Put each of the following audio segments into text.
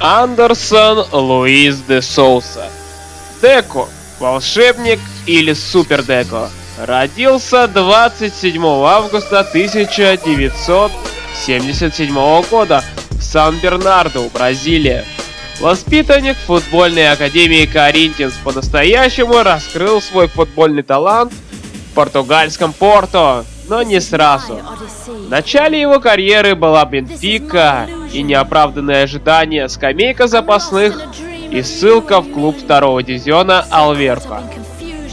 Андерсон Луис де Соуса. Деко, волшебник или Супер Деко, родился 27 августа 1977 года в Сан-Бернарду, Бразилия. Воспитанник футбольной академии Коринтинс по-настоящему раскрыл свой футбольный талант в португальском Порто, но не сразу. В начале его карьеры была Бенфика и неоправданные ожидания, скамейка запасных и ссылка в клуб второго дивизиона Алверпа.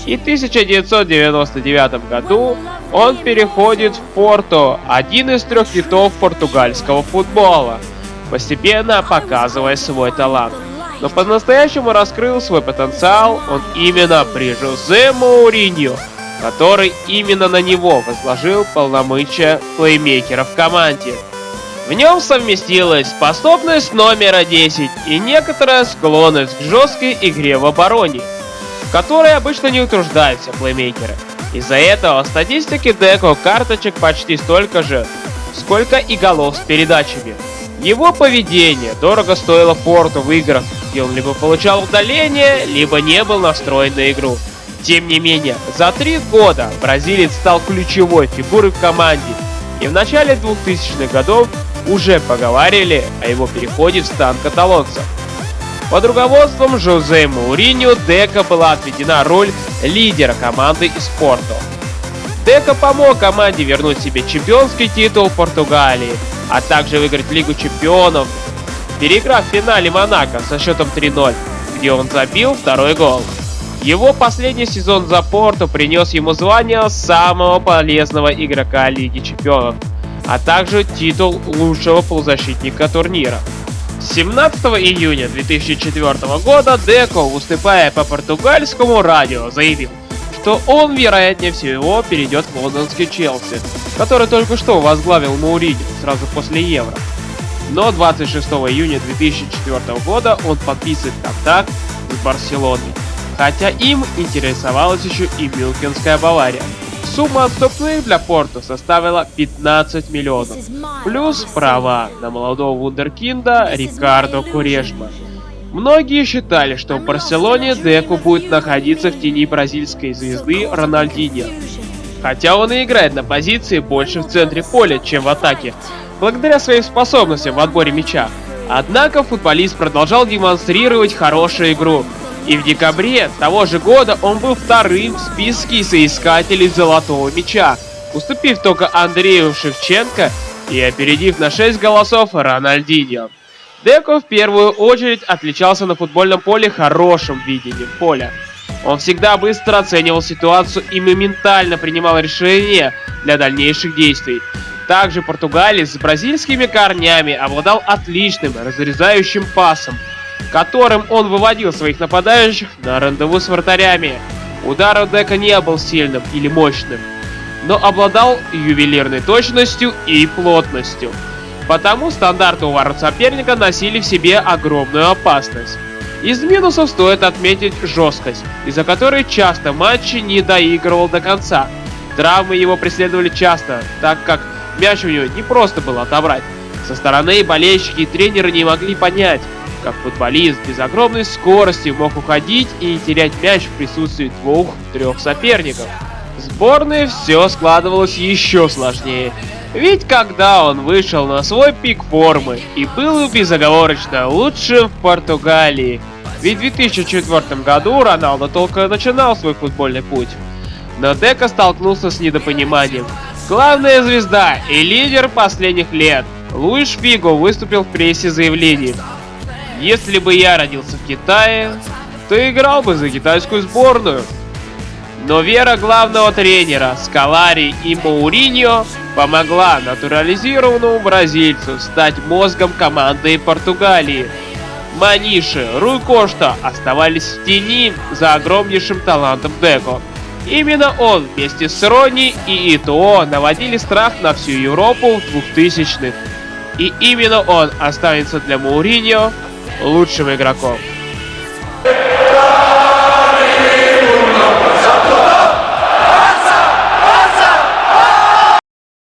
И в 1999 году он переходит в Порту, один из трех китов португальского футбола, постепенно показывая свой талант. Но по-настоящему раскрыл свой потенциал он именно при Жозе Мауриньо, который именно на него возложил полномочия плеймейкера в команде. В нем совместилась способность номера 10 и некоторая склонность к жесткой игре в обороне, в которой обычно не утруждаются плеймейкеры. Из-за этого в статистике Деко карточек почти столько же, сколько и голов с передачами. Его поведение дорого стоило Порту в играх, где он либо получал удаление, либо не был настроен на игру. Тем не менее, за три года бразилец стал ключевой фигурой в команде, и в начале 2000-х годов уже поговаривали о его переходе в стан каталонцев. Под руководством Жозе Мауриньо Дека была отведена роль лидера команды из Порту. Дека помог команде вернуть себе чемпионский титул Португалии, а также выиграть Лигу чемпионов, переиграв в финале Монако со счетом 3-0, где он забил второй гол. Его последний сезон за Порту принес ему звание самого полезного игрока Лиги Чемпионов, а также титул лучшего полузащитника турнира. 17 июня 2004 года Деко, выступая по португальскому радио, заявил, что он, вероятнее всего, перейдет в лондонский Челси, который только что возглавил Мауриньо сразу после Евро. Но 26 июня 2004 года он подписывает контракт с Барселоной хотя им интересовалась еще и Мюнхенская Бавария. Сумма отступных для Порту составила 15 миллионов, плюс права на молодого вундеркинда Рикардо Курешма. Многие считали, что в Барселоне Деку будет находиться в тени бразильской звезды Рональдиньо. Хотя он и играет на позиции больше в центре поля, чем в атаке, благодаря своим способностям в отборе мяча. Однако футболист продолжал демонстрировать хорошую игру, и в декабре того же года он был вторым в списке соискателей Золотого Мяча, уступив только Андрею Шевченко и опередив на 6 голосов Рональдиньо. Деко в первую очередь отличался на футбольном поле хорошим видением поля. Он всегда быстро оценивал ситуацию и моментально принимал решения для дальнейших действий. Также португалец с бразильскими корнями обладал отличным разрезающим пасом, которым он выводил своих нападающих на рандеву с вратарями. Удар у Дека не был сильным или мощным, но обладал ювелирной точностью и плотностью. Потому стандарты у ворот соперника носили в себе огромную опасность. Из минусов стоит отметить жесткость, из-за которой часто матчи не доигрывал до конца. Травмы его преследовали часто, так как мяч у него не просто было отобрать. Со стороны болельщики и тренеры не могли понять, как футболист без огромной скорости мог уходить и терять мяч в присутствии двух-трех соперников. В сборной все складывалось еще сложнее. Ведь когда он вышел на свой пик формы и был безоговорочно лучшим в Португалии, ведь в 2004 году Роналдо только начинал свой футбольный путь. Но Дека столкнулся с недопониманием. Главная звезда и лидер последних лет Луиш Фиго выступил в прессе заявлением, если бы я родился в Китае, то играл бы за китайскую сборную. Но вера главного тренера Скалари и Мауриньо помогла натурализированному бразильцу стать мозгом команды Португалии. Маниши, Руй Кошта оставались в тени за огромнейшим талантом Деко. Именно он вместе с Рони и Итоо наводили страх на всю Европу в 2000-х. И именно он останется для Мауриньо лучшим игроком.